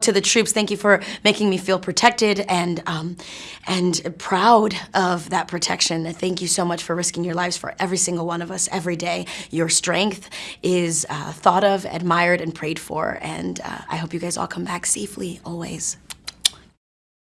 To the troops, thank you for making me feel protected and um, and proud of that protection. Thank you so much for risking your lives for every single one of us every day. Your strength is uh, thought of, admired, and prayed for, and uh, I hope you guys all come back safely always.